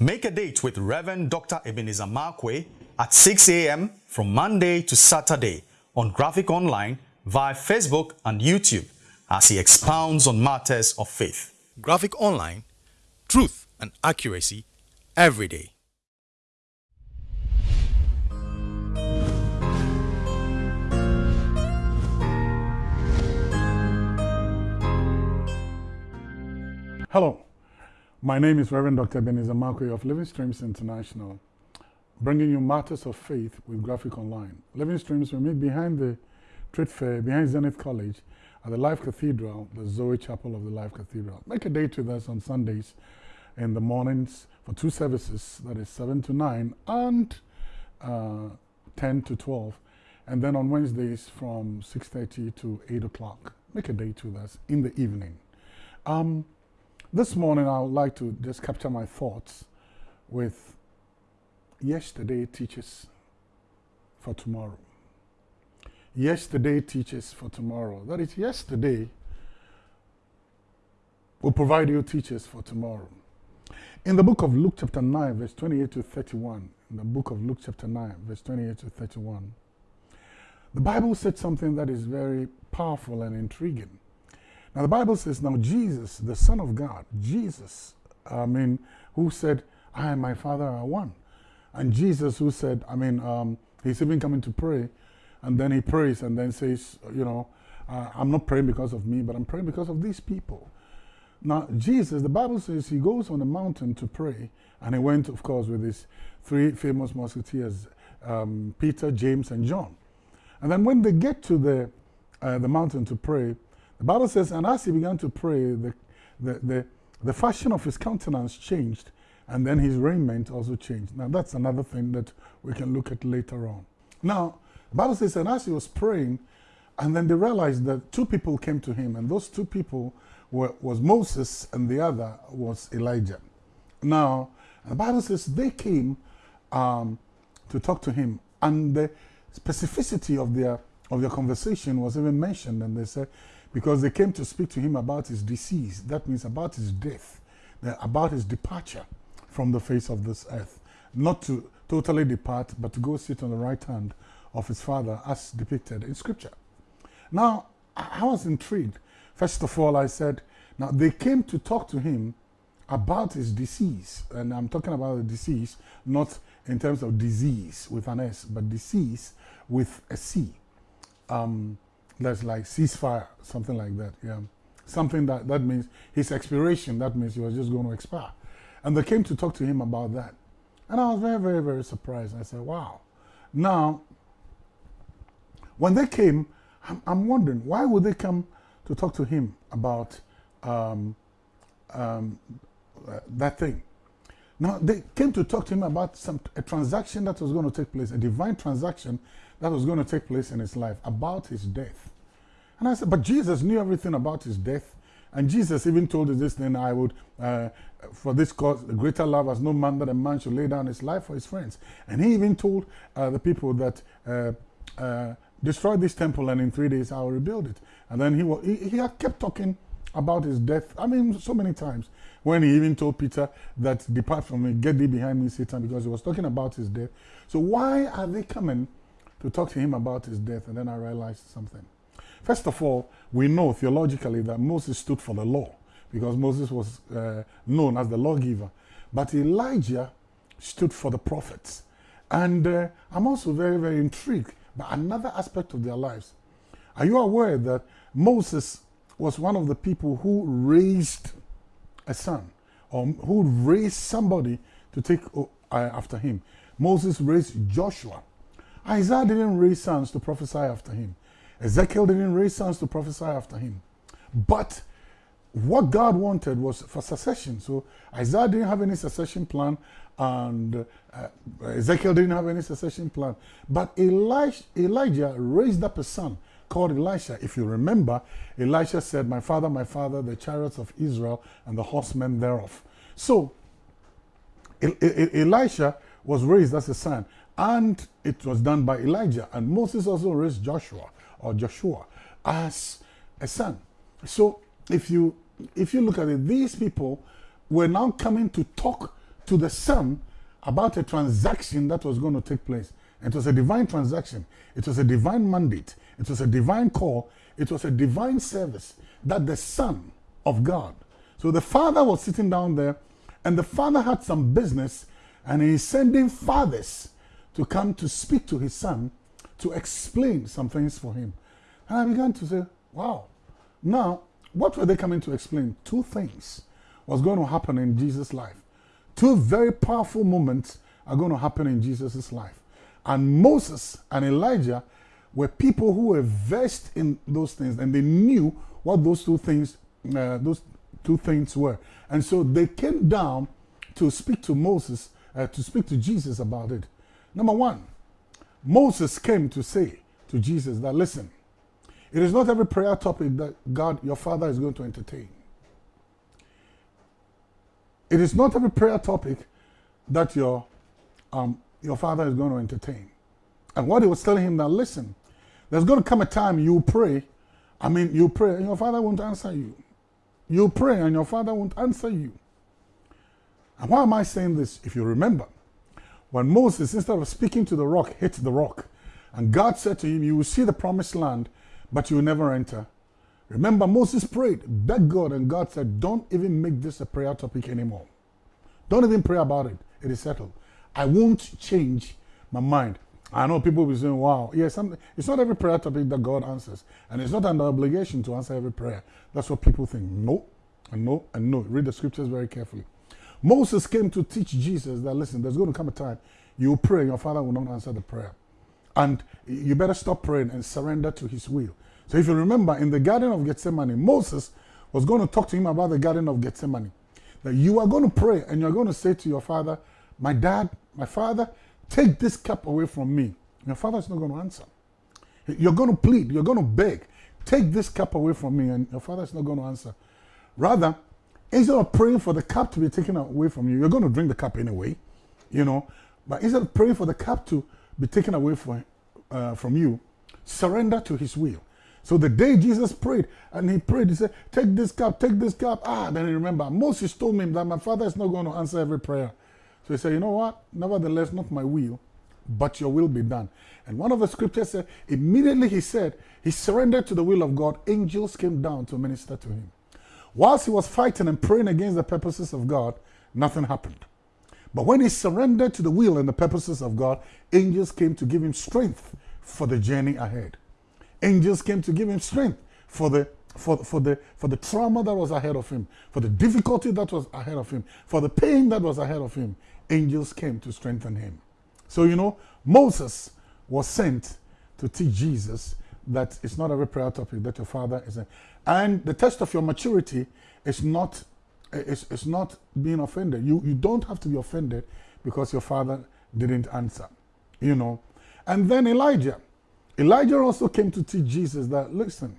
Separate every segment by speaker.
Speaker 1: Make a date with Reverend Dr. Ebenezer Markwei at 6 a.m. from Monday to Saturday on Graphic Online via Facebook and YouTube as he expounds on matters of faith. Graphic Online, truth and accuracy every day.
Speaker 2: Hello, my name is Reverend Dr. Ebenezer Markwei of Living Streams International, bringing you matters of faith with Graphic Online. Living Streams we meet behind the trade fair, behind Zenith College, at the Life Cathedral, the Zoe Chapel of the Life Cathedral. Make a date with us on Sundays in the mornings for two services, that is 7 to 9 and uh, 10 to 12. And then on Wednesdays from 6.30 to 8 o'clock. Make a date with us in the evening. Um, this morning, I would like to just capture my thoughts with yesterday teaches for tomorrow. Yesterday teaches for tomorrow. That is, yesterday will provide you teachers for tomorrow. In the book of Luke, chapter 9, verse 28 to 31, in the book of Luke, chapter 9, verse 28 to 31, the Bible said something that is very powerful and intriguing. Now, the Bible says, now Jesus, the Son of God, Jesus, I mean, who said, I and my Father are one. And Jesus, who said, I mean, um, he's even coming to pray, and then he prays and then says, you know, uh, I'm not praying because of me, but I'm praying because of these people. Now, Jesus, the Bible says he goes on a mountain to pray, and he went, of course, with his three famous musketeers, um, Peter, James, and John. And then when they get to the, uh, the mountain to pray, the Bible says, and as he began to pray, the, the, the, the fashion of his countenance changed, and then his raiment also changed. Now, that's another thing that we can look at later on. Now, the Bible says, and as he was praying, and then they realized that two people came to him, and those two people were, was Moses, and the other was Elijah. Now, the Bible says they came um, to talk to him, and the specificity of their of their conversation was even mentioned, and they said because they came to speak to him about his disease. That means about his death, about his departure from the face of this earth. Not to totally depart, but to go sit on the right hand of his father as depicted in scripture. Now, I was intrigued. First of all, I said, now they came to talk to him about his disease. And I'm talking about the disease, not in terms of disease with an S, but disease with a C. Um, that's like ceasefire, something like that. Yeah, something that that means his expiration. That means he was just going to expire, and they came to talk to him about that, and I was very, very, very surprised. I said, "Wow!" Now, when they came, I'm, I'm wondering why would they come to talk to him about um, um, uh, that thing. Now, they came to talk to him about some a transaction that was going to take place, a divine transaction that was going to take place in his life, about his death. And I said, but Jesus knew everything about his death. And Jesus even told us this, thing, I would, uh, for this cause, the greater love has no man that a man should lay down his life for his friends. And he even told uh, the people that uh, uh destroy this temple and in three days I will rebuild it. And then he, he, he had kept talking about his death. I mean, so many times. When he even told Peter that depart from me, get thee behind me, Satan, because he was talking about his death. So why are they coming to talk to him about his death? And then I realized something. First of all, we know theologically that Moses stood for the law because Moses was uh, known as the lawgiver. But Elijah stood for the prophets. And uh, I'm also very, very intrigued by another aspect of their lives. Are you aware that Moses was one of the people who raised a son or who raised somebody to take uh, after him? Moses raised Joshua. Isaiah didn't raise sons to prophesy after him. Ezekiel didn't raise sons to prophesy after him. But what God wanted was for succession. So Isaiah didn't have any succession plan, and uh, Ezekiel didn't have any succession plan. But Elijah, Elijah raised up a son called Elisha. If you remember, Elisha said, My father, my father, the chariots of Israel and the horsemen thereof. So Elisha was raised as a son, and it was done by Elijah. And Moses also raised Joshua or Joshua as a son. So if you if you look at it, these people were now coming to talk to the Son about a transaction that was going to take place. It was a divine transaction. It was a divine mandate. It was a divine call. It was a divine service that the Son of God. So the Father was sitting down there, and the Father had some business, and he's sending fathers to come to speak to his Son to explain some things for him. And I began to say, wow. Now, what were they coming to explain? Two things was going to happen in Jesus' life. Two very powerful moments are going to happen in Jesus' life. And Moses and Elijah were people who were versed in those things and they knew what those two things uh, those two things were. And so they came down to speak to Moses, uh, to speak to Jesus about it. Number one, Moses came to say to Jesus that, listen, it is not every prayer topic that God, your Father, is going to entertain. It is not every prayer topic that your, um, your Father is going to entertain. And what he was telling him that, listen, there's going to come a time you pray. I mean, you pray and your Father won't answer you. You pray and your Father won't answer you. And why am I saying this? If you remember, when Moses, instead of speaking to the rock, hit the rock, and God said to him, You will see the promised land, but you will never enter. Remember, Moses prayed, begged God, and God said, Don't even make this a prayer topic anymore. Don't even pray about it. It is settled. I won't change my mind. I know people will be saying, wow, yeah, it's not every prayer topic that God answers. And it's not an obligation to answer every prayer. That's what people think. No, and no, and no. Read the scriptures very carefully. Moses came to teach Jesus that, listen, there's going to come a time you pray, your father will not answer the prayer. And you better stop praying and surrender to his will. So if you remember, in the Garden of Gethsemane, Moses was going to talk to him about the Garden of Gethsemane. That you are going to pray and you're going to say to your father, my dad, my father, take this cup away from me. Your father is not going to answer. You're going to plead, you're going to beg, take this cup away from me, and your father is not going to answer. Rather, instead of praying for the cup to be taken away from you, you're going to drink the cup anyway, you know. But instead of praying for the cup to be taken away from, uh, from you, surrender to his will. So the day Jesus prayed, and he prayed, he said, Take this cup, take this cup. Ah, then he remember, Moses told me that my father is not going to answer every prayer. So he said, You know what? Nevertheless, not my will, but your will be done. And one of the scriptures said, immediately he said, he surrendered to the will of God. Angels came down to minister to him. Whilst he was fighting and praying against the purposes of God, nothing happened. But when he surrendered to the will and the purposes of God, angels came to give him strength for the journey ahead. Angels came to give him strength for the for, for, the, for the trauma that was ahead of him, for the difficulty that was ahead of him, for the pain that was ahead of him. Angels came to strengthen him. So, you know, Moses was sent to teach Jesus that it's not every prayer topic that your father is. A, and the test of your maturity is not it's, it's not being offended. You you don't have to be offended because your father didn't answer. You know. And then Elijah. Elijah also came to teach Jesus that listen,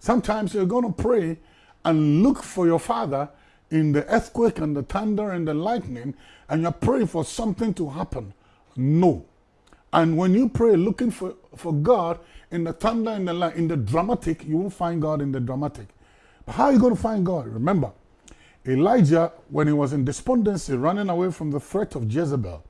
Speaker 2: sometimes you're going to pray and look for your father in the earthquake and the thunder and the lightning, and you're praying for something to happen. No. And when you pray looking for, for God in the thunder and the light, in the dramatic, you won't find God in the dramatic. But how are you going to find God? Remember, Elijah, when he was in despondency, running away from the threat of Jezebel,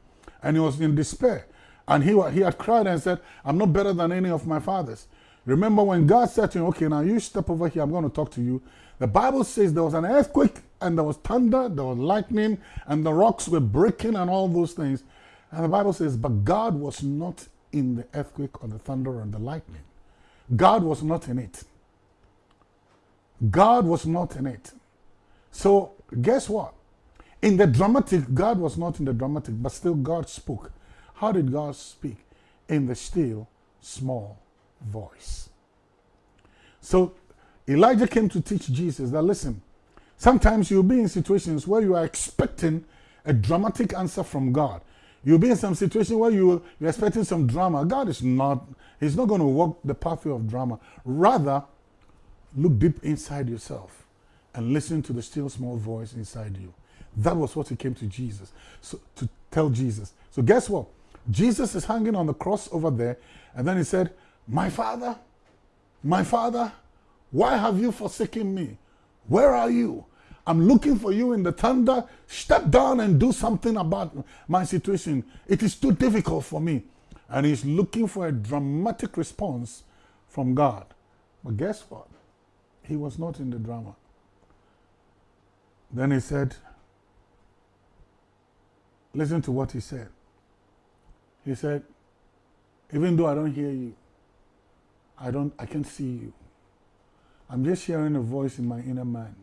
Speaker 2: and he was in despair, and he, he had cried and said, I'm not better than any of my fathers. Remember when God said to him, okay, now you step over here, I'm going to talk to you. The Bible says there was an earthquake and there was thunder, there was lightning, and the rocks were breaking and all those things. And the Bible says, but God was not in the earthquake or the thunder or the lightning. God was not in it. God was not in it. So guess what? In the dramatic, God was not in the dramatic, but still God spoke. How did God speak? In the still, small voice. So Elijah came to teach Jesus that listen, sometimes you'll be in situations where you are expecting a dramatic answer from God. You'll be in some situation where you, you're expecting some drama. God is not, He's not going to walk the pathway of drama. Rather, look deep inside yourself and listen to the still small voice inside you. That was what he came to Jesus, so to tell Jesus. So guess what? Jesus is hanging on the cross over there, and then he said, My father, my father, why have you forsaken me? Where are you? I'm looking for you in the thunder. Step down and do something about my situation. It is too difficult for me. And he's looking for a dramatic response from God. But guess what? He was not in the drama. Then he said, Listen to what he said. He said, Even though I don't hear you, I don't I can't see you. I'm just hearing a voice in my inner man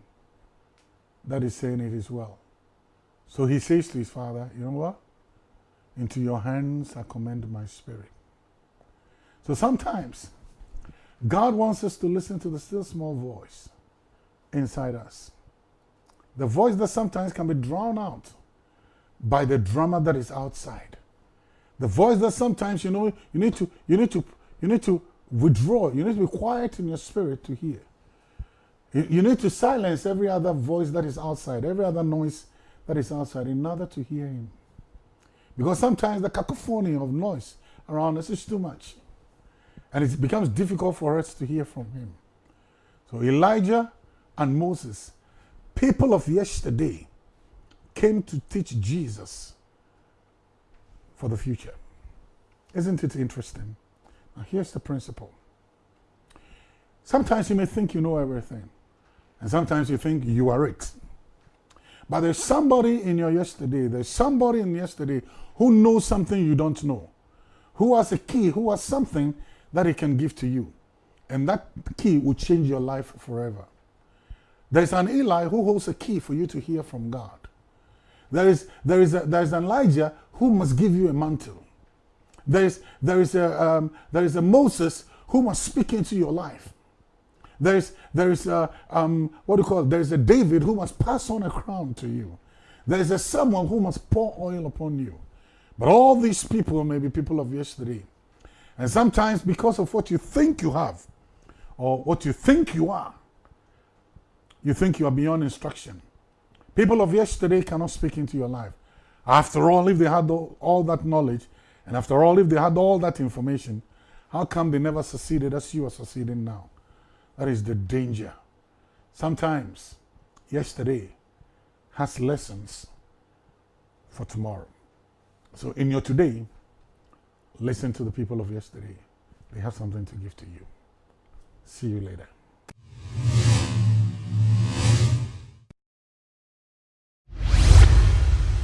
Speaker 2: that is saying it is well. So he says to his father, You know what? Into your hands I commend my spirit. So sometimes God wants us to listen to the still small voice inside us. The voice that sometimes can be drowned out by the drama that is outside. The voice that sometimes you know you need to you need to you need to withdraw. You need to be quiet in your spirit to hear. You, you need to silence every other voice that is outside, every other noise that is outside, in order to hear Him. Because sometimes the cacophony of noise around us is too much. And it becomes difficult for us to hear from Him. So Elijah and Moses, people of yesterday, came to teach Jesus for the future. Isn't it interesting? Now, here's the principle. Sometimes you may think you know everything, and sometimes you think you are it. But there's somebody in your yesterday, there's somebody in yesterday who knows something you don't know, who has a key, who has something that he can give to you. And that key will change your life forever. There's an Eli who holds a key for you to hear from God. There is, there is, a, there is an Elijah who must give you a mantle. There is, there, is a, um, there is a Moses who must speak into your life. There is, there is a, um, what do you call it? There is a David who must pass on a crown to you. There is a someone who must pour oil upon you. But all these people may be people of yesterday. And sometimes because of what you think you have or what you think you are, you think you are beyond instruction. People of yesterday cannot speak into your life. After all, if they had all that knowledge, and after all, if they had all that information, how come they never succeeded as you are succeeding now? That is the danger. Sometimes, yesterday has lessons for tomorrow. So in your today, listen to the people of yesterday. They have something to give to you. See you later.